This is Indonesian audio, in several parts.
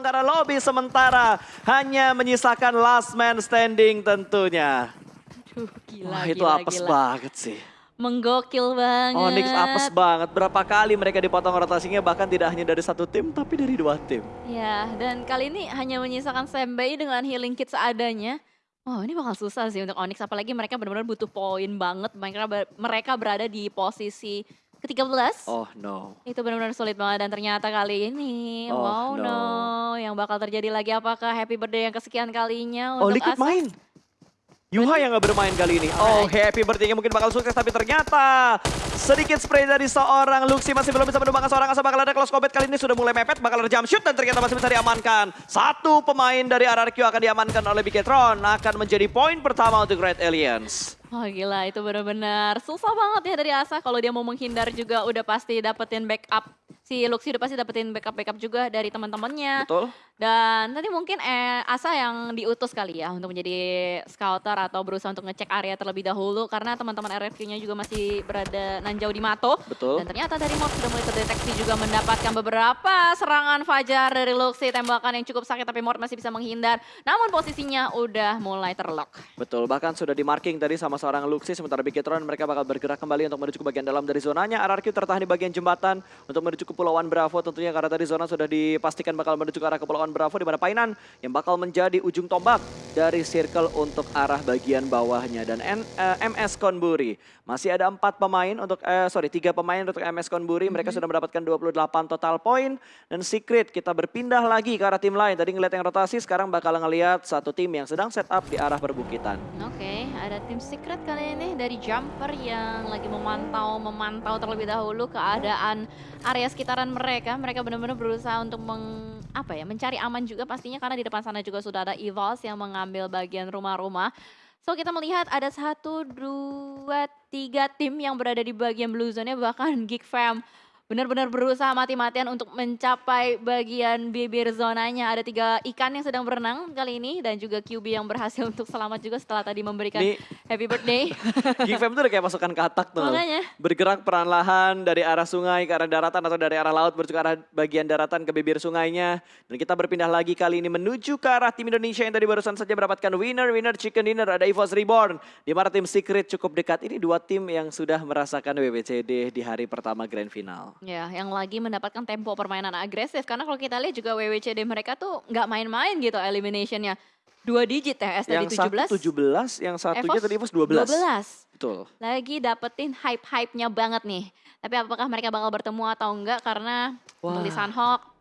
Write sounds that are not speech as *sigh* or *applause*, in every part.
karena lobby sementara hanya menyisakan last man standing tentunya. Aduh, gila, Wah itu gila, apes gila. banget sih. Menggokil banget. Onyx apes banget. Berapa kali mereka dipotong rotasinya bahkan tidak hanya dari satu tim tapi dari dua tim. Ya, dan kali ini hanya menyisakan Sembei dengan healing kit seadanya. Oh ini bakal susah sih untuk Onyx, apalagi mereka benar-benar butuh poin banget. Mereka, mereka berada di posisi ke-13. Oh no. Itu benar-benar sulit banget dan ternyata kali ini, Oh, wow no. no. yang bakal terjadi lagi apakah happy birthday yang kesekian kalinya Oh untuk Liquid Asa? main. Yuha yang gak bermain kali ini. Oh Alright. happy birthday mungkin bakal sukses tapi ternyata sedikit spray dari seorang Luxi masih belum bisa menumbangkan seorang Asa bakal ada close combat kali ini sudah mulai mepet bakal ada jump shoot dan ternyata masih bisa diamankan. Satu pemain dari RRQ akan diamankan oleh Bigetron akan menjadi poin pertama untuk Red Aliens. Oh gila itu benar-benar susah banget ya dari Asa. Kalau dia mau menghindar juga udah pasti dapetin backup si Luxi udah pasti dapetin backup-backup juga dari teman-temannya Betul? dan tadi mungkin eh, Asa yang diutus kali ya untuk menjadi scouter atau berusaha untuk ngecek area terlebih dahulu karena teman-teman RFQ-nya juga masih berada nanjau di Mato Betul. dan ternyata dari Mort sudah mulai terdeteksi juga mendapatkan beberapa serangan fajar dari Luxi tembakan yang cukup sakit tapi Mort masih bisa menghindar namun posisinya udah mulai terlock. Betul, bahkan sudah di marking tadi sama seorang Luxi, sementara Bigetron mereka bakal bergerak kembali untuk menuju ke bagian dalam dari zonanya. RRQ tertahan di bagian jembatan untuk menuju ke Kepulauan Bravo tentunya karena tadi zona sudah dipastikan bakal menuju ke arah Kepulauan Bravo di mana Painan yang bakal menjadi ujung tombak dari circle untuk arah bagian bawahnya. Dan N- eh, MS Konburi masih ada empat pemain untuk, eh, sorry tiga pemain untuk MS Konburi. Mereka sudah mendapatkan 28 total poin. Dan Secret kita berpindah lagi ke arah tim lain. Tadi ngeliat yang rotasi, sekarang bakal ngeliat satu tim yang sedang set up di arah perbukitan. Oke, ada tim secret kali ini dari Jumper yang lagi memantau memantau terlebih dahulu keadaan area sekitaran mereka. Mereka benar-benar berusaha untuk meng, apa ya, mencari aman juga pastinya karena di depan sana juga sudah ada Evils yang mengambil bagian rumah-rumah. So kita melihat ada satu, dua, tiga tim yang berada di bagian blue zone-nya bahkan Geek Fam benar-benar berusaha mati-matian untuk mencapai bagian bibir zonanya. Ada tiga ikan yang sedang berenang kali ini dan juga QB yang berhasil *laughs* untuk selamat juga setelah tadi memberikan Ini happy birthday. *laughs* Fam tuh udah kayak pasukan katak tuh. Makanya. Bergerak perlahan dari arah sungai ke arah daratan atau dari arah laut menuju ke arah bagian daratan ke bibir sungainya. Dan kita berpindah lagi kali ini menuju ke arah tim Indonesia yang tadi barusan saja mendapatkan winner, winner, chicken dinner. Ada EVOS Reborn. Di mana tim Secret cukup dekat. Ini dua tim yang sudah merasakan WWCD di hari pertama grand final. Ya, yang lagi mendapatkan tempo permainan agresif. Karena kalau kita lihat juga WWCD mereka tuh nggak main-main gitu eliminationnya. Dua digit ya, S tadi Yang satu 17. 17, yang satunya Evos tadi EVOS 12. 12. Betul. Lagi dapetin hype-hype-nya banget nih. Tapi apakah mereka bakal bertemu atau enggak karena Wah. di Sunhawk.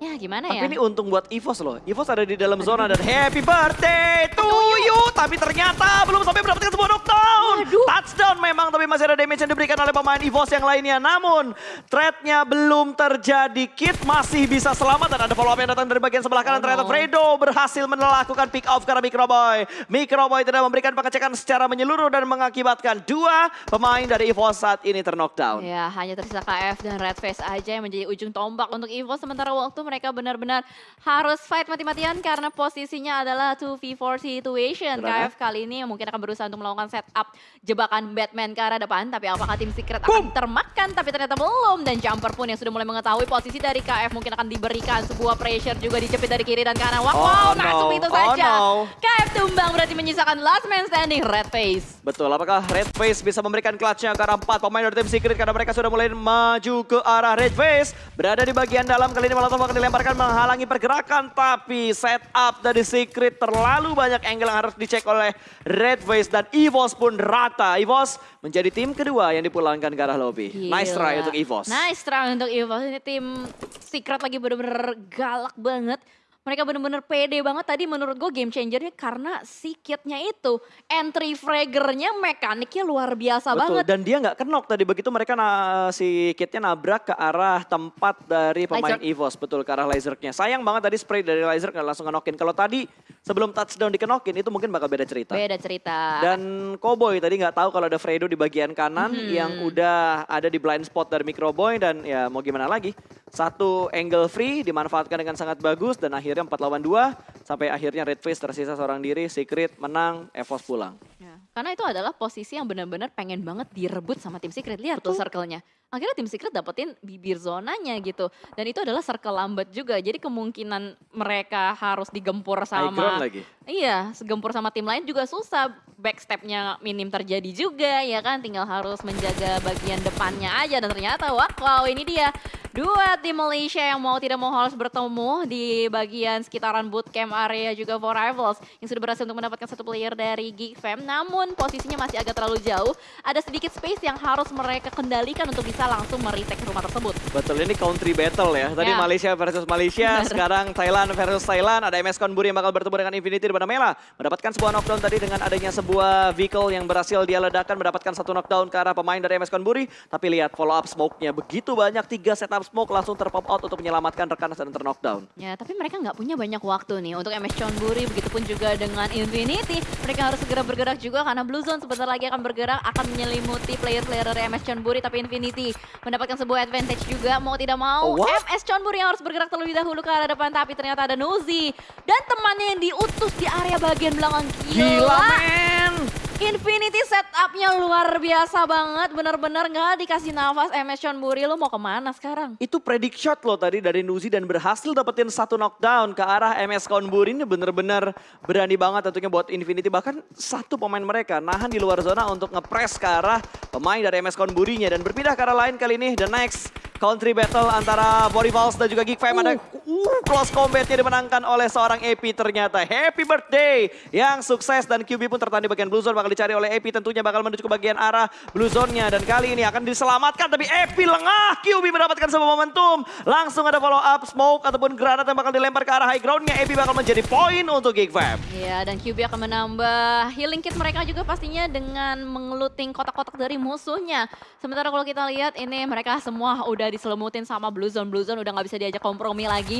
Ya gimana ya? Tapi ini untung buat EVOS loh. EVOS ada di dalam zona dan happy birthday to you. Tapi ternyata belum sampai mendapatkan sebuah knockdown. Waduh. Touchdown memang tapi masih ada damage yang diberikan oleh pemain EVOS yang lainnya. Namun threat-nya belum terjadi. Kit masih bisa selamat dan ada follow up yang datang dari bagian sebelah Oh, kanan. Ternyata no. Fredo berhasil melakukan pick off karena Microboy. Microboy tidak memberikan pengecekan secara menyeluruh dan mengakibatkan dua pemain dari EVOS saat ini terknockdown. Ya, hanya tersisa KF dan Red Face aja yang menjadi ujung tombak untuk Evo. Sementara waktu mereka benar-benar harus fight mati-matian karena posisinya adalah 2v4 situation. KF kali ini mungkin akan berusaha untuk melakukan setup jebakan Batman ke arah depan. Tapi apakah tim Secret akan termakan? Tapi ternyata belum. Dan Jumper pun yang sudah mulai mengetahui posisi dari KF mungkin akan diberikan sebuah pressure juga dijepit dari kiri dan kanan. Wow, Oh, wow no. masuk itu Oh, saja. no. KF tumbang berarti menyisakan last man standing Red Face. Betul, apakah Red Face bisa memberikan clutch-nya ke arah empat pemain dari tim Secret karena mereka sudah mulai maju ke arah Red Face. Berada di bagian dalam, kali ini Molotov akan dilemparkan menghalangi pergerakan. Tapi setup dari Secret terlalu banyak angle yang harus dicek oleh Red Face. Dan EVOS pun rata. EVOS menjadi tim kedua yang dipulangkan ke arah lobby. Nice try Gila. untuk EVOS. Nice try untuk EVOS. Ini tim Secret lagi bener-bener galak banget. Mereka bener-bener pede banget tadi menurut gue game changernya karena si kitnya itu. Entry fraggernya mekaniknya luar biasa Betul, banget. dan dia nggak kenok tadi begitu mereka na si kitnya nabrak ke arah tempat dari pemain Laser. EVOS. Betul, ke arah lasernya. Sayang banget tadi spray dari laser nggak langsung ngenokin. Kalau tadi sebelum touchdown dikenokin itu mungkin bakal beda cerita. Beda cerita. Dan Cowboy tadi nggak tahu kalau ada Fredo di bagian kanan Hmm. yang udah ada di blind spot dari Microboy dan ya mau gimana lagi. Satu angle free dimanfaatkan dengan sangat bagus dan akhirnya 4 lawan 2 sampai akhirnya Red Face tersisa seorang diri, Secret menang, Evos pulang. Ya. Karena itu adalah posisi yang benar-benar pengen banget direbut sama tim Secret. Lihat tuh circle-nya. Akhirnya tim Secret dapetin bibir zonanya gitu. Dan itu adalah circle lambat juga. Jadi kemungkinan mereka harus digempur sama lagi. Iya, segempur sama tim lain juga susah. Backstepnya minim terjadi juga ya kan. Tinggal harus menjaga bagian depannya aja. Dan ternyata wah, wow ini dia. Dua tim Malaysia yang mau tidak mau harus bertemu di bagian sekitaran bootcamp area juga for rivals. Yang sudah berhasil untuk mendapatkan satu player dari Geek Fam. Namun posisinya masih agak terlalu jauh. Ada sedikit space yang harus mereka kendalikan untuk bisa langsung meretake rumah tersebut. Betul, ini country battle ya. Tadi Ya. Malaysia versus Malaysia, Benar. sekarang Thailand versus Thailand. Ada MS Konburi yang bakal bertemu dengan Infinity di Mela. Mendapatkan sebuah knockdown tadi dengan adanya sebuah vehicle yang berhasil dia ledakan. Mendapatkan satu knockdown ke arah pemain dari MS Konburi. Tapi lihat follow up smoke-nya. Begitu banyak, tiga setup smoke langsung terpop out untuk menyelamatkan rekan dan terknockdown. Ya, tapi mereka nggak punya banyak waktu nih untuk MS Chonburi, begitupun juga dengan Infinity. Mereka harus segera bergerak juga karena Blue Zone sebentar lagi akan bergerak, akan menyelimuti player-player dari MS Chonburi, tapi Infinity mendapatkan sebuah advantage juga, mau tidak mau. Oh, what? MS Chonburi yang harus bergerak terlebih dahulu ke arah depan, tapi ternyata ada Nuzi. Dan temannya yang diutus di area bagian belakang. Gila, men! Infinity setupnya luar biasa banget, bener-bener nggak dikasih nafas MS Chonburi, lu mau ke mana sekarang? Itu predict shot loh tadi dari Nuzi dan berhasil dapetin satu knockdown ke arah MS Konburi ini bener-bener berani banget tentunya buat Infinity. Bahkan satu pemain mereka nahan di luar zona untuk ngepres ke arah pemain dari MS Konburinya. Dan berpindah ke arah lain kali ini the next country battle antara Volleyball dan juga Geek Fam. Ada uh, close combatnya dimenangkan oleh seorang AP ternyata. Happy birthday yang sukses dan QB pun tertahan di bagian blue zone bakal dicari oleh AP tentunya bakal menuju ke bagian arah blue zone-nya. Dan kali ini akan diselamatkan tapi AP lengah. QB mendapatkan sebuah momentum. Langsung ada follow up smoke ataupun granat yang bakal dilempar ke arah high ground-nya. AP bakal menjadi poin untuk Geek Fam. Iya, dan QB akan menambah healing kit mereka juga pastinya dengan mengeluting kotak-kotak dari musuhnya. Sementara kalau kita lihat ini mereka semua udah diselemutin sama Blue Zone. Blue Zone udah nggak bisa diajak kompromi lagi.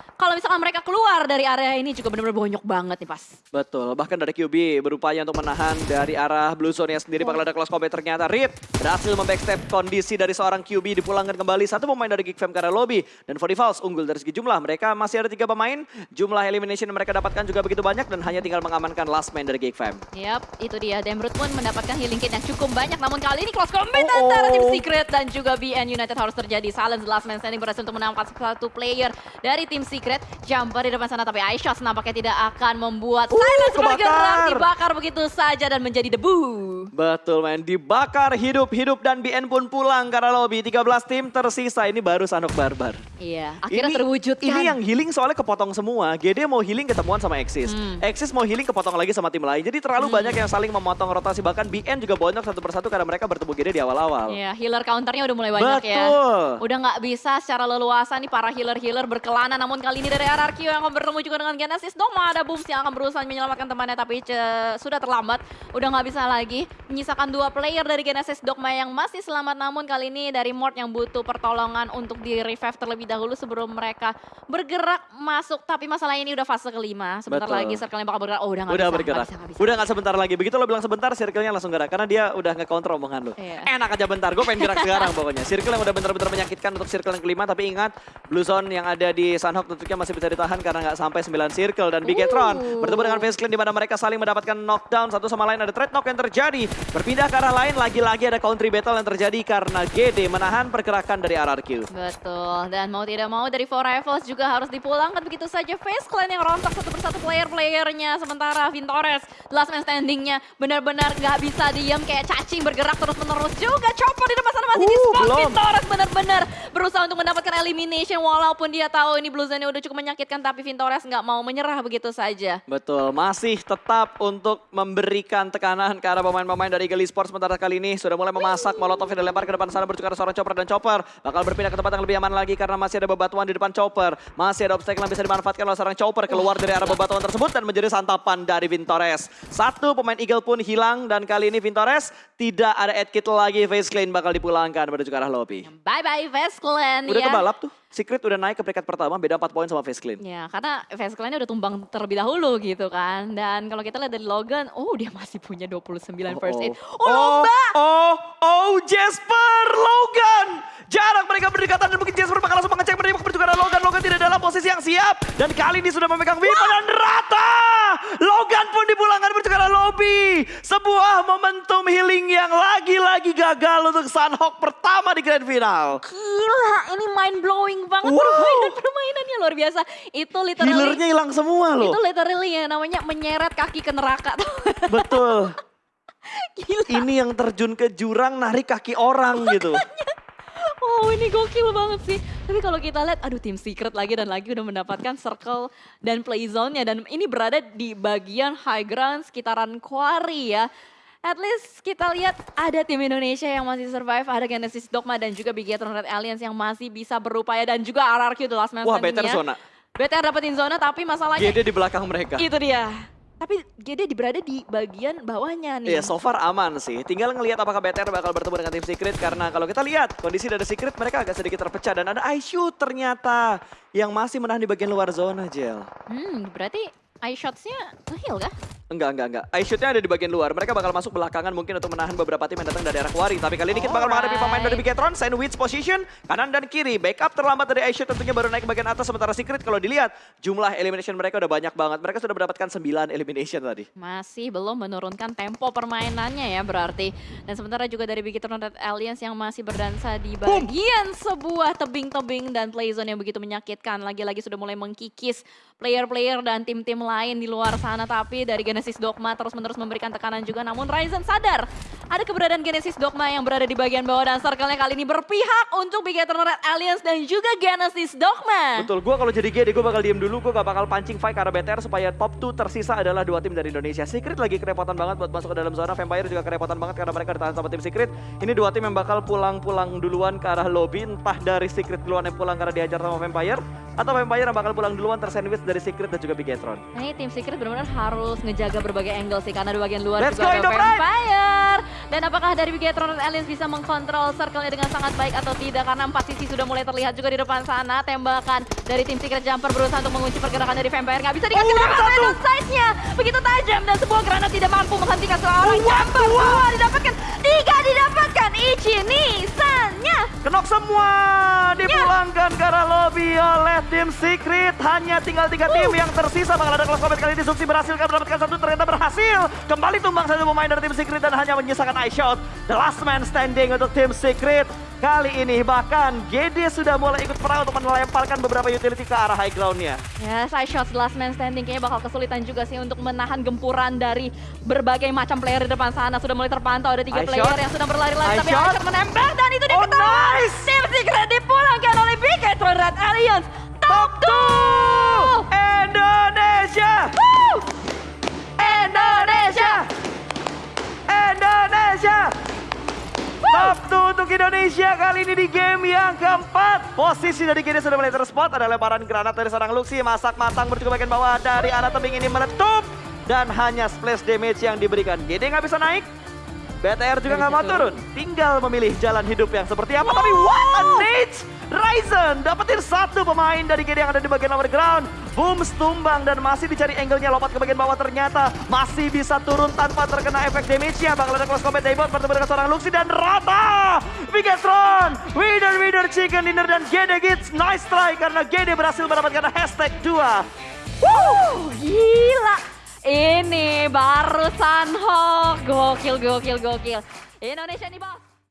Kalau misalkan mereka keluar dari area ini juga benar-benar bonyok banget nih pas. Betul, bahkan dari QB berupaya untuk menahan dari arah blue zone-nya sendiri bakal ada close combat ternyata Rip berhasil membackstep kondisi dari seorang QB dipulangkan kembali satu pemain dari Geek Fam ke arah lobby dan Forty Falls unggul dari segi jumlah mereka masih ada tiga pemain jumlah elimination yang mereka dapatkan juga begitu banyak dan hanya tinggal mengamankan last man dari Geek Fam. Yap, itu dia. Demrut pun mendapatkan healing kit yang cukup banyak. Namun kali ini close combat Oh, oh. antara tim Secret dan juga BN United harus terjadi. Silence the last man standing berhasil untuk menangkap satu player dari tim Secret. Jumper di depan sana tapi Aisyah nampaknya tidak akan membuat Uh, Silence bergerak. Dibakar begitu saja dan menjadi debu. Betul men, dibakar hidup-hidup dan BN pun pulang arah lobby. 13 tim tersisa, ini baru Sanok Barbar. Iya, akhirnya ini, terwujudkan. Ini yang healing soalnya kepotong semua. GD mau healing ketemuan sama Exis. Hmm. Exis mau healing kepotong lagi sama tim lain. Jadi terlalu banyak yang saling memotong rotasi. Bahkan BN juga bonyok satu persatu karena mereka bertemu GD di awal-awal. Iya, healer counternya udah mulai banyak ya. Betul. Udah nggak bisa secara leluasa nih para healer-healer berkelana. Namun kali ini dari RRQ yang akan bertemu juga dengan Genesis. Doma ada Booms yang akan berusaha menyelamatkan temannya tapi ce- sudah terlambat. Udah nggak bisa lagi. Menyisakan dua player dari Genesis Dogma yang masih selamat. Namun kali ini dari Mort yang butuh pertolongan untuk di revive terlebih dahulu sebelum mereka bergerak masuk. Tapi masalah ini udah fase kelima. Sebentar Betul. lagi circle-nya bakal bergerak. Oh udah nggak Udah bisa, bergerak. nggak bisa, nggak bisa. Udah gak sebentar lagi. Begitu lo bilang sebentar, circle-nya langsung gerak. Karena dia udah nge-counter omongan lo. Iya. Enak aja bentar, gue pengen gerak *laughs* sekarang pokoknya. Circle yang udah bener-bener menyakitkan untuk circle yang kelima. Tapi ingat, Blue Zone yang ada di Sunhawk tentunya masih bisa ditahan karena nggak sampai 9 circle. Dan Bigetron Uh. bertemu dengan Face Clan di mana mereka saling mendapatkan knockdown. Satu sama lain ada trade knock yang terjadi. Berpindah ke arah lain, lagi-lagi ada country battle yang terjadi karena GD menahan pergerakan dari RRQ. Betul, dan mau tidak mau dari Four Rivals juga harus dipulangkan begitu saja. Face Clan yang rontok satu persatu player-playernya. Sementara Vintores, last man standingnya benar-benar nggak bisa diam kayak cacing bergerak terus-menerus juga. Chopper di depan sana masih di Uh, spot. belum. Vintores benar-benar berusaha untuk mendapatkan elimination walaupun dia tahu ini Zone udah cukup menyakitkan tapi Vintores nggak mau menyerah begitu saja. Betul, masih tetap untuk memberikan tekanan ke arah pemain-pemain dari Eagle Esports sementara kali ini sudah mulai memasak Molotov yang dilempar ke depan sana bertukar seorang Chopper dan Chopper bakal berpindah ke tempat yang lebih aman lagi karena masih ada bebatuan di depan Chopper. Masih ada obstacle yang bisa dimanfaatkan oleh seorang Chopper keluar dari arah bebatuan tersebut dan menjadi santapan dari Vintores. Satu pemain Eagle pun hilang dan kali ini Vintores tidak ada Ed Kit lagi. Face Clan bakal dipulangkan menuju ke arah lobby. Bye-bye Face Clan Udah ya. kebalap tuh. Secret udah naik ke peringkat pertama beda 4 poin sama Face Clan. Ya, karena fans kalian udah tumbang terlebih dahulu gitu kan. Dan kalau kita lihat dari Logan, oh dia masih punya 29 first aid. Oh, lomba! Oh, oh, Jasper Logan. Jarak mereka berdekatan dan mungkin Jasper bakal langsung mengecek juga ada Logan. Logan tidak dalam posisi yang siap. Dan kali ini sudah memegang Vipa dan rata. Logan pun dipulangkan berjuga ada Sebuah momentum healing yang lagi-lagi gagal untuk Sunhawk pertama di grand final. Gila, ini mind blowing banget Wow. permainan permainannya luar biasa. Itu literally Healernya hilang semua loh. itu literally ya namanya menyeret kaki ke neraka tuh. *laughs* Betul. Gila. Ini yang terjun ke jurang narik kaki orang gitu. Wow ini gokil banget sih. Tapi kalau kita lihat, aduh tim secret lagi dan lagi udah mendapatkan circle dan play zone-nya. Dan ini berada di bagian high ground sekitaran quarry ya. At least kita lihat ada tim Indonesia yang masih survive, ada Genesis Dogma dan juga Bigetron Red Alliance yang masih bisa berupaya dan juga RRQ The Last Man Wah, Standing better ya. zona. BTR dapetin zona tapi masalahnya GD di belakang mereka. itu dia. Tapi GD berada di bagian bawahnya nih. Iya, so far aman sih. Tinggal ngelihat apakah BTR bakal bertemu dengan tim Secret karena kalau kita lihat kondisi dari Secret mereka agak sedikit terpecah dan ada Aishu ternyata yang masih menahan di bagian luar zona, Jel. Hmm, berarti eye shots-nya nge-heal kah? Enggak, enggak, enggak. Aishutnya ada di bagian luar. Mereka bakal masuk belakangan mungkin untuk menahan beberapa tim yang datang dari arah Quarry. Tapi kali ini kita bakal menghadapi pemain dari Bigetron, sandwich position, kanan dan kiri. Backup terlambat dari Aishut tentunya baru naik ke bagian atas. Sementara Secret kalau dilihat, jumlah elimination mereka udah banyak banget. Mereka sudah mendapatkan 9 elimination tadi. Masih belum menurunkan tempo permainannya ya berarti. Dan sementara juga dari Bigetron Red Alliance yang masih berdansa di bagian sebuah tebing-tebing dan play zone yang begitu menyakitkan. Lagi-lagi sudah mulai mengkikis player-player dan tim-tim lain di luar sana. Tapi dari Genesis Dogma terus-menerus memberikan tekanan juga. Namun Ryzen sadar ada keberadaan Genesis Dogma yang berada di bagian bawah dan circle-nya kali ini berpihak untuk Bigetron Red Alliance dan juga Genesis Dogma. Betul, gue kalau jadi GD gue bakal diem dulu, gue gak bakal pancing fight karena BTR supaya top 2 tersisa adalah dua tim dari Indonesia. Secret lagi kerepotan banget buat masuk ke dalam zona, Vampire juga kerepotan banget karena mereka ditahan sama tim Secret. Ini dua tim yang bakal pulang-pulang duluan ke arah lobby, entah dari Secret duluan yang pulang karena diajar sama Vampire, atau Vampire yang bakal pulang duluan tersandwich dari Secret dan juga Bigetron. Nah ini tim Secret benar-benar harus ngejaga berbagai angle sih karena di bagian luar Let's juga go, ada! Vampire. Dan apakah dari Bigetron Red Alliance bisa mengkontrol circle-nya dengan sangat baik atau tidak karena empat sisi sudah mulai terlihat juga di depan sana. Tembakan dari tim Secret Jumper berusaha untuk mengunci pergerakan dari Vampire. Nggak bisa dikasih Oh! Venom size-nya. Begitu tajam dan sebuah granat tidak mampu menghentikan seorang Jumper. Dua didapatkan, tiga didapatkan. Ichi Nisannya. Kenok semua dipulangkan ke arah lobby oleh tim Secret. Hanya tinggal tiga tim yang tersisa. Bakal ada close combat kali ini. Zuxi berhasil kan mendapatkan satu. Ternyata berhasil. Kembali tumbang satu pemain dari tim Secret dan hanya menyisakan eye shot. The last man standing untuk tim Secret. Kali ini bahkan GD sudah mulai ikut perang untuk melemparkan beberapa utility ke arah high ground-nya. Ya, side shots the last man standing kayaknya bakal kesulitan juga sih untuk menahan gempuran dari berbagai macam player di depan sana. Sudah mulai terpantau ada tiga Eye player shot. yang sudah berlari-lari tapi shot. Menembak dan itu dia Oh, ketahuan. nice! Tim Secret dipulangkan oleh Bigetron Red Alliance. 2! Indonesia! Indonesia! Indonesia! 2 untuk Indonesia kali ini di game yang keempat. Posisi dari GD sudah mulai terspot. Ada lemparan granat dari seorang Luxi. Masak matang ke bagian bawah dari arah tebing ini meletup. Dan hanya splash damage yang diberikan. GD nggak bisa naik. BTR juga Nggak mau turun. Tinggal memilih jalan hidup yang seperti apa. Tapi what a nade! Ryzen dapetin satu pemain dari GD yang ada di bagian lower ground. Boom tumbang dan masih dicari angle-nya lompat ke bagian bawah ternyata masih bisa turun tanpa terkena efek damage-nya. Bakal ada close combat Daybot bertemu dengan seorang Luxi dan rata. Bigetron, winner winner chicken dinner dan GD Gits. Nice try karena GD berhasil mendapatkan hashtag 2. Wuh, gila. Ini baru Sunhawk. Gokil, gokil, gokil. Indonesia nih bos.